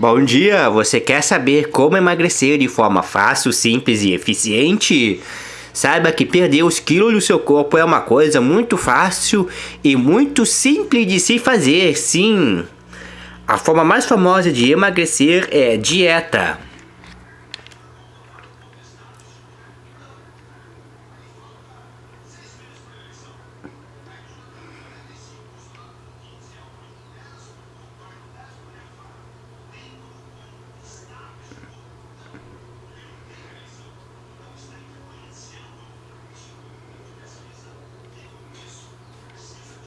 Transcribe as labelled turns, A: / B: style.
A: Bom dia! Você quer saber como emagrecer de forma fácil, simples e eficiente? Saiba que perder os quilos do seu corpo é uma coisa muito fácil e muito simples de se fazer, sim! A forma mais famosa de emagrecer é dieta.